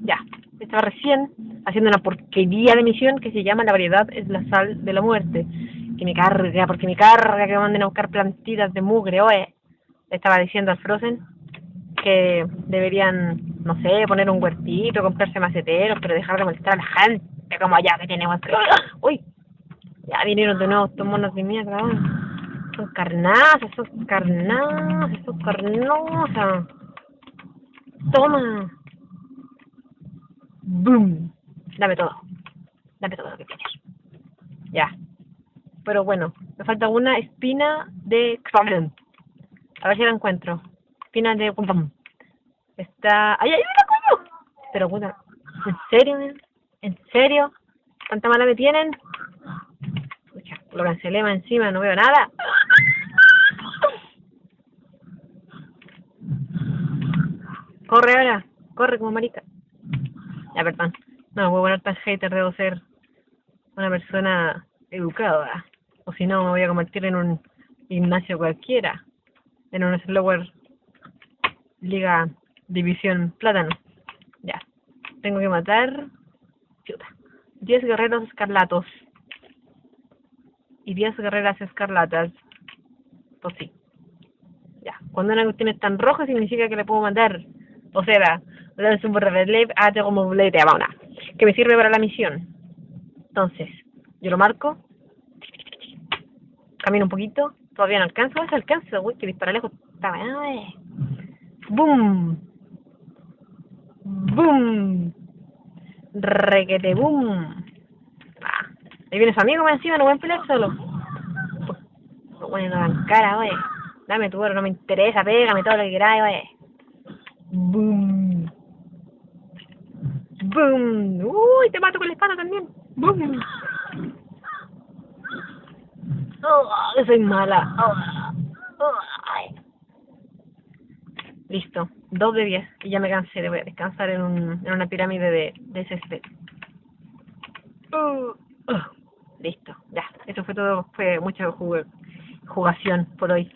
Ya, estaba recién haciendo una porquería de misión que se llama La variedad es la sal de la muerte. Que me carga, porque me carga que me manden a buscar plantitas de mugre, oe. Le estaba diciendo al Frozen que deberían, no sé, poner un huertito, comprarse maceteros, pero dejar de molestar a la gente como allá que tenemos. Uy, ya vinieron de nuevo estos monos de mierda. Son carnazas, son carnazas, son carnosas. Toma. Boom. Dame todo. Dame todo lo que tienes. Ya. Pero bueno, me falta una espina de A ver si la encuentro. Espina de Está... ¡Ay, ay! Pero puta, ¿en serio, ¿En serio? ¿Tanta mala me tienen? Lo cancelé encima, no veo nada. Corre ahora, corre como marica. Ya, perdón. No, voy a poner tan hater, debo ser una persona educada. O si no, me voy a convertir en un gimnasio cualquiera. En un slower liga división plátano. Ya. Tengo que matar... Chuta. 10 guerreros escarlatos. Y 10 guerreras escarlatas. Pues sí. Ya. Cuando una cuestión es tan roja significa que le puedo matar o sea, que me sirve para la misión. Entonces, yo lo marco, camino un poquito, todavía no alcanzo, a alcanzo, uy, que dispara lejos. ¡Bum! ¡Bum! Requete boom. Ah, ahí viene su amigo encima, no voy a pelear solo. Bueno, en cara, oye. Dame tu oro, no me interesa, pégame todo lo que queráis, oye. Boom. Boom. Uy, te mato con la espada también. Boom. Oh, soy mala. Oh. Listo. Dos de diez. Y ya me cansé. de descansar en, un, en una pirámide de, de césped. Uh. Listo. Ya. Eso fue todo. Fue mucha jugación por hoy.